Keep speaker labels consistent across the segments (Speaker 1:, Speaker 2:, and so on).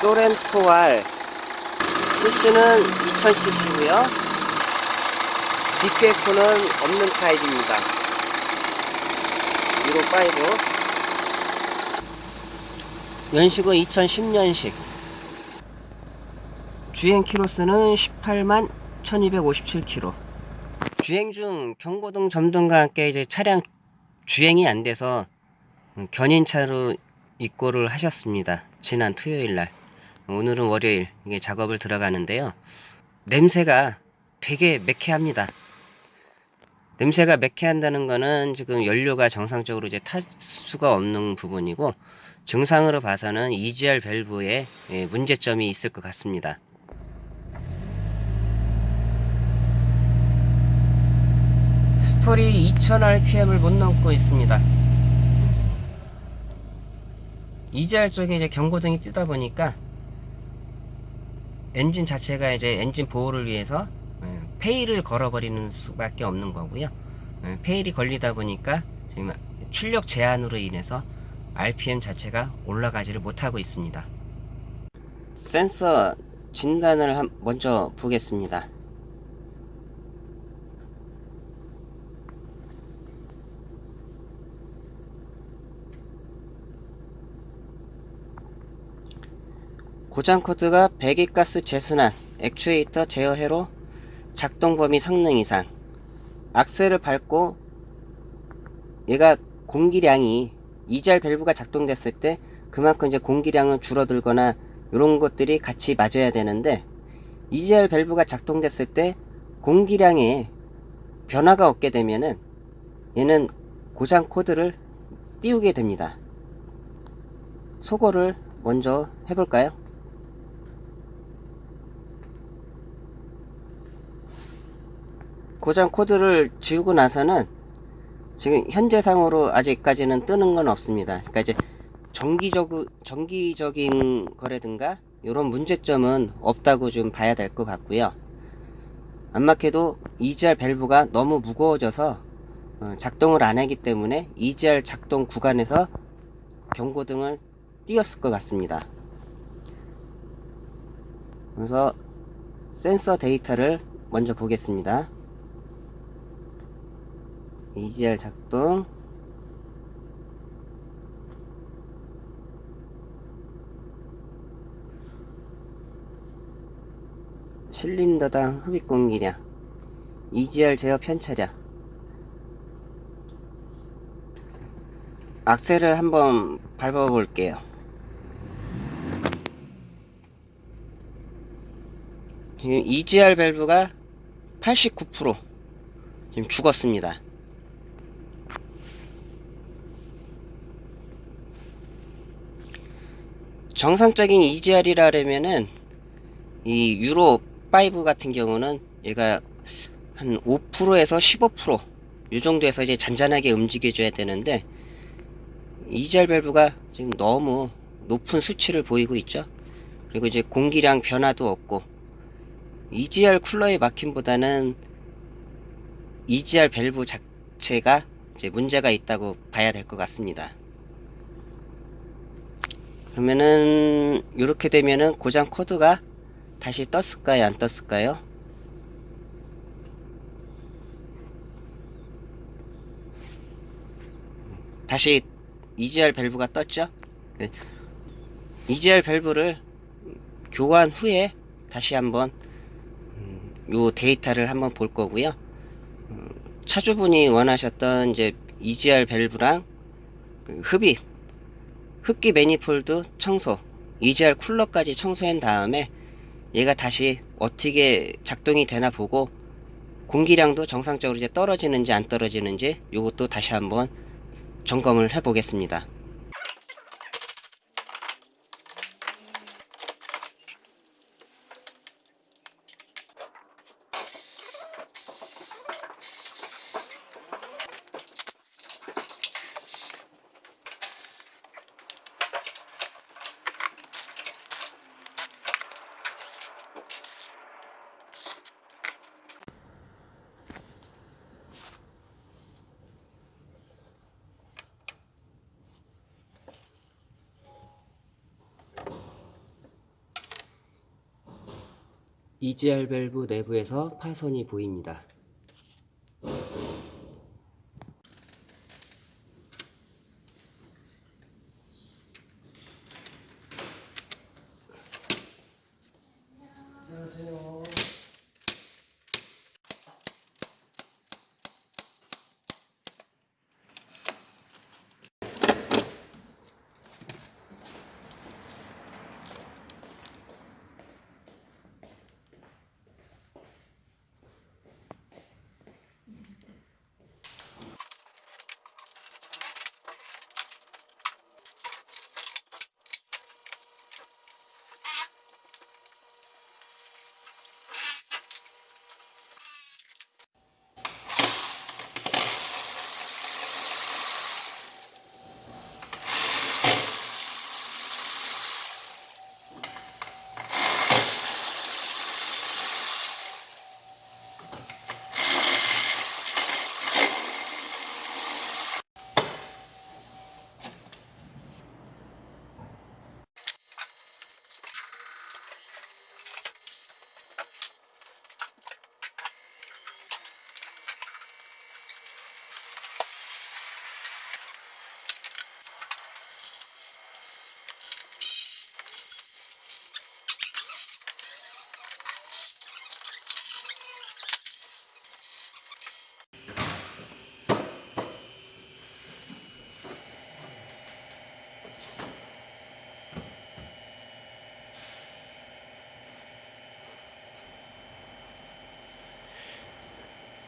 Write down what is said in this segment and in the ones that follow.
Speaker 1: 소렌토 R cc는 2000cc고요. DPF는 없는 타입입니다. 유로 5 연식은 2010년식. 주행 키로수는 18만 1257km 주행 중 경고등 점등과 함께 이제 차량 주행이 안 돼서 견인차로 입고를 하셨습니다. 지난 토요일날 오늘은 월요일 이게 작업을 들어가는데요. 냄새가 되게 매캐합니다. 냄새가 매캐한다는 거는 지금 연료가 정상적으로 이제 탈 수가 없는 부분이고 증상으로 봐서는 EGR 밸브에 예, 문제점이 있을 것 같습니다. stall이 2000rpm을 못 넘고 있습니다. EGR 쪽에 이제 경고등이 뜨다 보니까 엔진 자체가 이제 엔진 보호를 위해서 예, fail을 걸어버리는 수밖에 없는 거고요. 예, fail이 걸리다 보니까 지금 출력 제한으로 인해서 RPM 자체가 올라가지를 못하고 있습니다. 센서 진단을 먼저 보겠습니다 고장 코드가 배기가스 재순환, 액추에이터 제어회로 작동 범위 성능 이상 악셀을 밟고 얘가 공기량이 이잘 밸브가 작동됐을 때 그만큼 이제 공기량은 줄어들거나 이런 것들이 같이 맞아야 되는데 EGR 밸브가 작동됐을 때 공기량에 변화가 없게 되면은 얘는 고장 코드를 띄우게 됩니다. 소거를 먼저 해볼까요? 고장 코드를 지우고 나서는 지금 현재상으로 아직까지는 뜨는 건 없습니다. 그러니까 이제 정기적, 정기적인 거래든가 이런 문제점은 없다고 좀 봐야 될 것 같고요. 안막해도 EGR 밸브가 너무 무거워져서 어, 작동을 안 하기 때문에 EGR 작동 구간에서 경고등을 띄었을 것 같습니다. 그래서 센서 데이터를 먼저 보겠습니다. EGR 작동. 실린더당 흡입 공기량. EGR 제어 편차량. 악셀을 한번 밟아 볼게요. 지금 EGR 밸브가 89% 지금 죽었습니다 정상적인 EGR이라면은 이 유로 5 같은 경우는 얘가 한 5%에서 15%이 정도에서 이제 잔잔하게 움직여 줘야 되는데 EGR 밸브가 지금 너무 높은 수치를 보이고 있죠. 그리고 이제 공기량 변화도 없고 EGR 쿨러의 막힘보다는 EGR 밸브 자체가 이제 문제가 있다고 봐야 될 것 같습니다 그러면은 이렇게 되면은 고장 코드가 다시 떴을까요? 안 떴을까요? 다시 EGR 밸브가 떴죠? 네. EGR 밸브를 교환 후에 다시 한번 음, 요 데이터를 한번 볼 거고요. 음, 차주분이 원하셨던 이제 EGR 밸브랑 그 흡입 흡기 매니폴드 청소 EGR 쿨러까지 청소한 다음에 얘가 다시 어떻게 작동이 되나 보고 공기량도 정상적으로 이제 떨어지는지 안 떨어지는지 이것도 다시 한번 점검을 해 보겠습니다 EGR 밸브 내부에서 파손이 보입니다.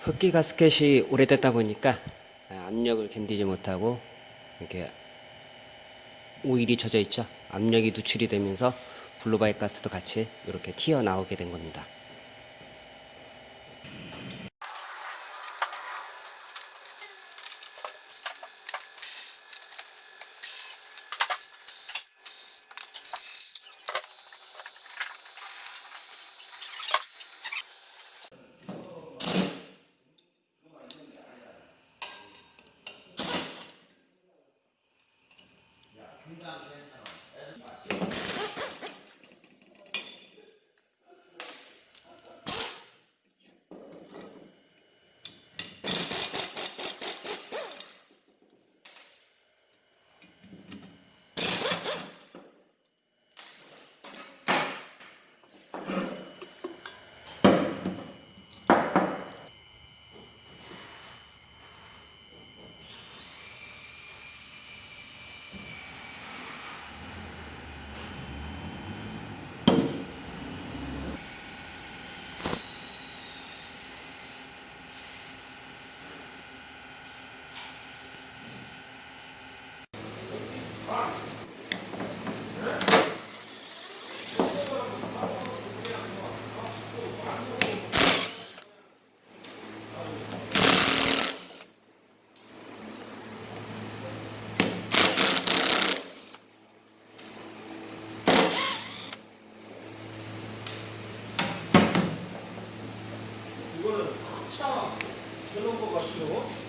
Speaker 1: 흡기 가스켓이 오래됐다 보니까 압력을 견디지 못하고 이렇게 오일이 젖어 있죠. 압력이 누출이 되면서 blow-by 가스도 같이 이렇게 튀어나오게 된 겁니다. 그런 것 같고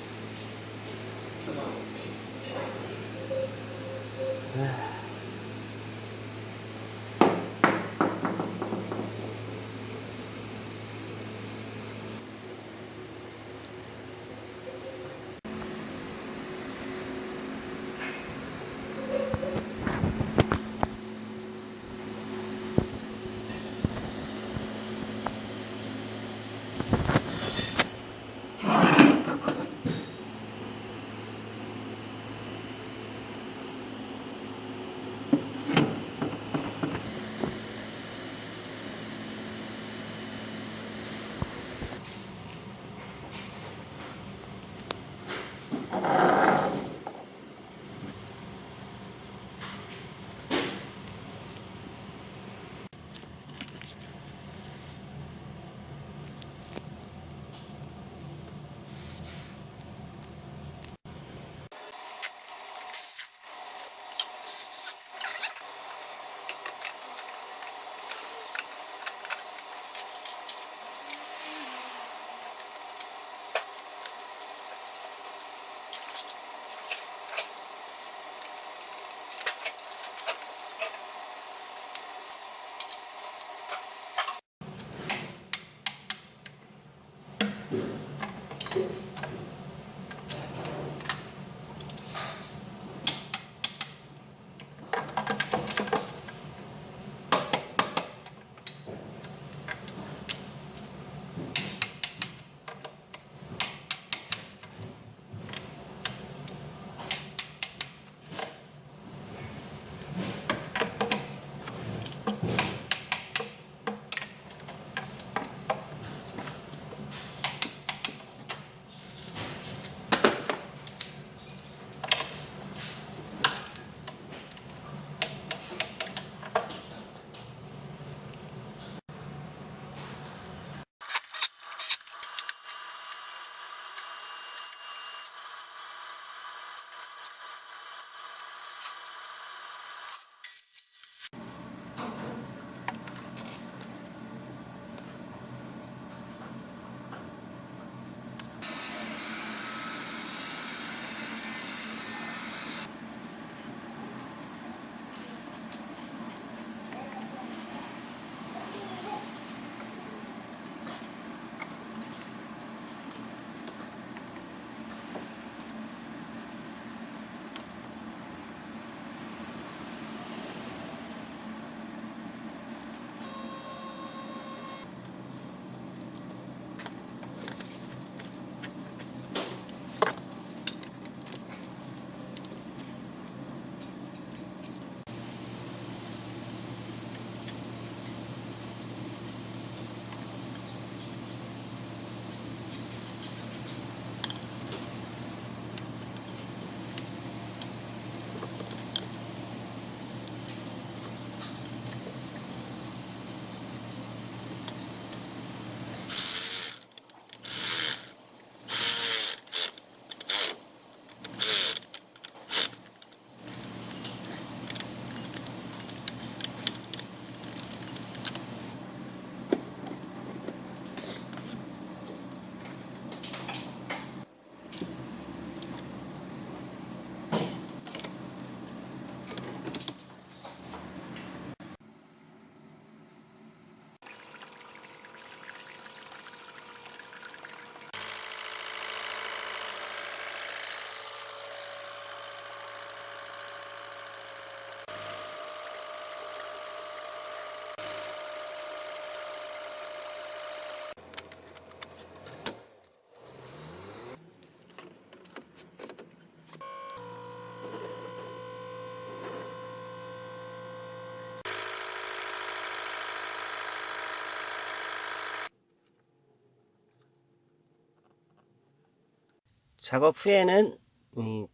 Speaker 1: 작업 후에는 이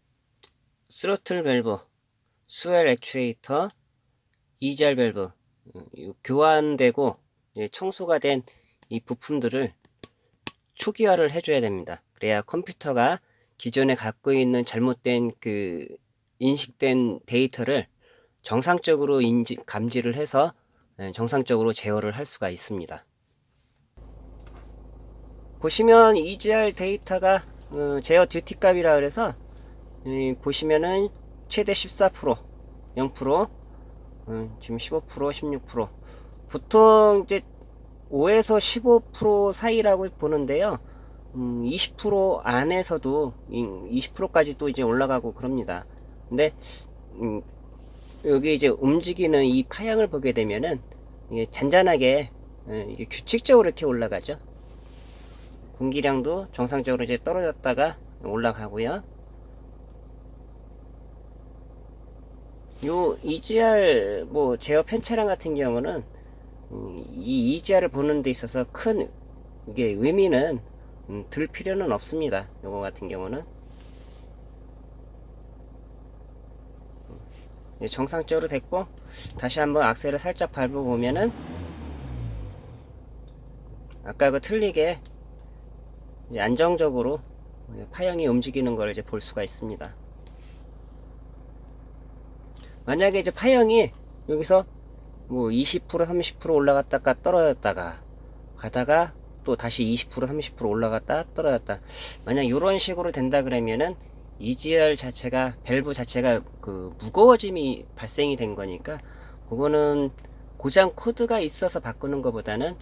Speaker 1: 스로틀 밸브, swirl 액추에이터, EGR 밸브 어, 이 교환되고 청소가 된 이 부품들을 초기화를 해줘야 됩니다. 그래야 컴퓨터가 기존에 갖고 있는 잘못된 그 인식된 데이터를 정상적으로 인지, 감지를 해서 예, 정상적으로 제어를 할 수가 있습니다. 보시면 EGR 데이터가 어, 제어 듀티 값이라 그래서 이, 보시면은 최대 14% 0% 음, 지금 15% 16% 보통 이제 5에서 15% 사이라고 보는데요. 음, 20% 안에서도 20%까지 또 이제 올라가고 그럽니다. 근데 음, 여기 이제 움직이는 이 파양을 보게 되면은 이게 잔잔하게 예, 규칙적으로 이렇게 올라가죠 공기량도 정상적으로 이제 떨어졌다가 올라가고요. 요 EGR 뭐 제어 펜차량 같은 경우는 음, 이 EGR을 보는 데 있어서 큰 이게 의미는 음, 들 필요는 없습니다. 요거 같은 경우는 예, 정상적으로 됐고 다시 한번 악셀을 살짝 밟아보면은 아까 그 틀리게 안정적으로 파형이 움직이는 걸 이제 볼 수가 있습니다. 만약에 이제 파형이 여기서 뭐 20% 30% 올라갔다가 떨어졌다가 가다가 또 다시 20% 30% 올라갔다 떨어졌다 만약 이런 식으로 된다 그러면은 EGR 자체가 밸브 자체가 그 무거워짐이 발생이 된 거니까 그거는 고장 코드가 있어서 바꾸는 것보다는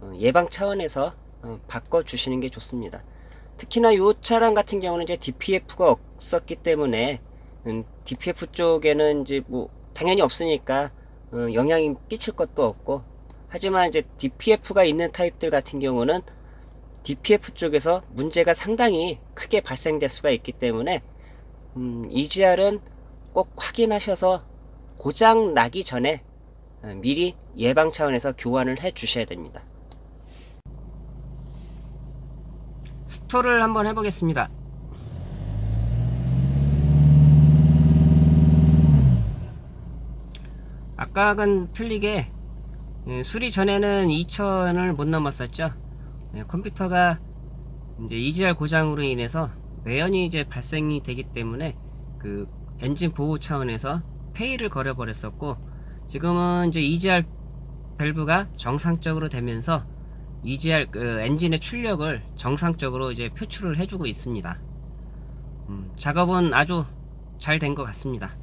Speaker 1: 어, 예방 차원에서 어, 바꿔 주시는 게 좋습니다 특히나 이 차량 같은 경우는 이제 DPF가 없었기 때문에 음, DPF 쪽에는 이제 뭐 당연히 없으니까 어, 영향이 끼칠 것도 없고 하지만 이제 DPF가 있는 타입들 같은 경우는 DPF 쪽에서 문제가 상당히 크게 발생될 수가 있기 때문에 음, EGR은 꼭 확인하셔서 고장 나기 전에 어, 미리 예방 차원에서 교환을 해 주셔야 됩니다. 스토를 한번 해보겠습니다. 아까는 틀리게 예, 수리 전에는 2000을 못 넘었었죠. 예, 컴퓨터가 이제 EGR 고장으로 인해서 매연이 이제 발생이 되기 때문에 그 엔진 보호 차원에서 폐위를 걸어 버렸었고 지금은 이제 EGR 밸브가 정상적으로 되면서 EGR 그 엔진의 출력을 정상적으로 이제 표출을 해주고 있습니다. 음, 작업은 아주 잘 된 것 같습니다.